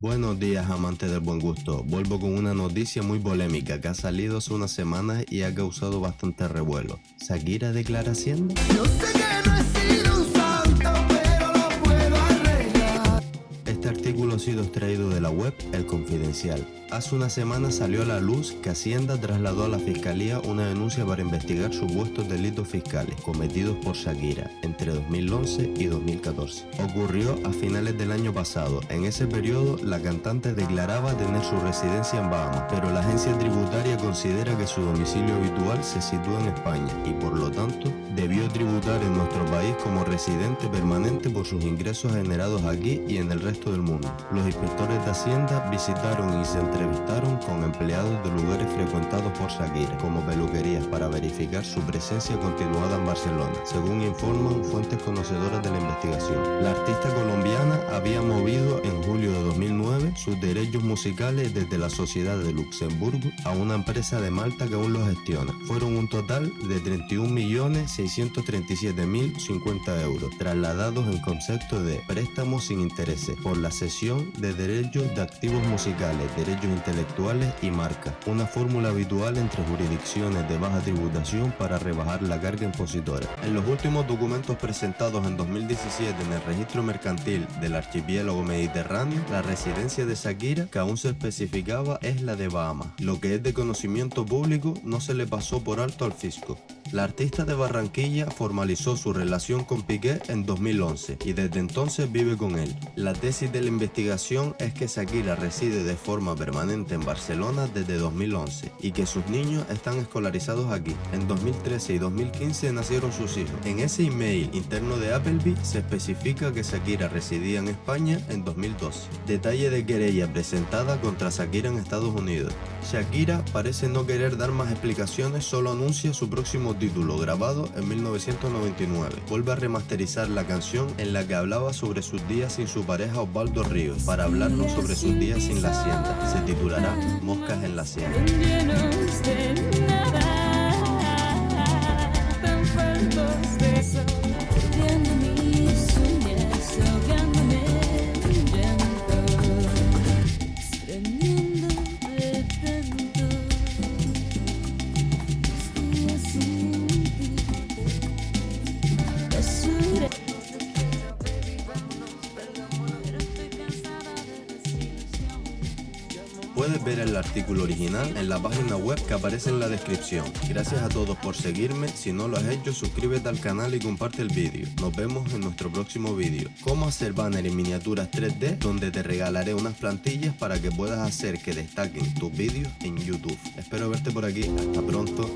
Buenos días amantes del buen gusto, vuelvo con una noticia muy polémica que ha salido hace unas semanas y ha causado bastante revuelo. ¿Shakira declara Hacienda? Yo sé que no he sido un santo, pero lo puedo arreglar. Este artículo ha sido extraído de la web El Confidencial. Hace una semana salió a la luz que Hacienda trasladó a la Fiscalía una denuncia para investigar supuestos delitos fiscales cometidos por Shakira entre 2011 y 2014. Ocurrió a finales del año pasado. En ese periodo, la cantante declaraba tener su residencia en Bahamas, pero la agencia tributaria considera que su domicilio habitual se sitúa en España y por lo tanto debió tributar en nuestro país como residente permanente por sus ingresos generados aquí y en el resto del mundo. Los inspectores de Hacienda visitaron y se entrevistaron con empleados de lugares frecuentados por Shakira, como peluquerías, para verificar su presencia continuada en Barcelona, según informan fuentes conocedoras de la investigación. La artista colombiana había movido en julio de 2009 sus derechos musicales desde la Sociedad de Luxemburgo a una empresa de Malta que aún los gestiona. Fueron un total de 31.637.050 euros, trasladados en concepto de préstamos sin intereses por la cesión de derechos de activos musicales, derechos intelectuales y marca, una fórmula habitual entre jurisdicciones de baja tributación para rebajar la carga impositora. En los últimos documentos presentados en 2017 en el registro mercantil del archipiélago mediterráneo, la residencia de Shakira, que aún se especificaba, es la de Bahamas. Lo que es de conocimiento público no se le pasó por alto al fisco. La artista de Barranquilla formalizó su relación con Piqué en 2011 y desde entonces vive con él. La tesis de la investigación es que Shakira reside de forma permanente en Barcelona desde 2011 y que sus niños están escolarizados aquí. En 2013 y 2015 nacieron sus hijos. En ese email interno de Appleby se especifica que Shakira residía en España en 2012. Detalle de querella presentada contra Shakira en Estados Unidos. Shakira parece no querer dar más explicaciones, solo anuncia su próximo título, grabado en 1999. Vuelve a remasterizar la canción en la que hablaba sobre sus días sin su pareja Osvaldo Ríos, para hablarnos sobre sus días sin la hacienda. Se titulará Moscas en la hacienda. Puedes ver el artículo original en la página web que aparece en la descripción. Gracias a todos por seguirme, si no lo has hecho suscríbete al canal y comparte el vídeo. Nos vemos en nuestro próximo vídeo. Cómo hacer banner en miniaturas 3D donde te regalaré unas plantillas para que puedas hacer que destaquen tus vídeos en YouTube. Espero verte por aquí, hasta pronto.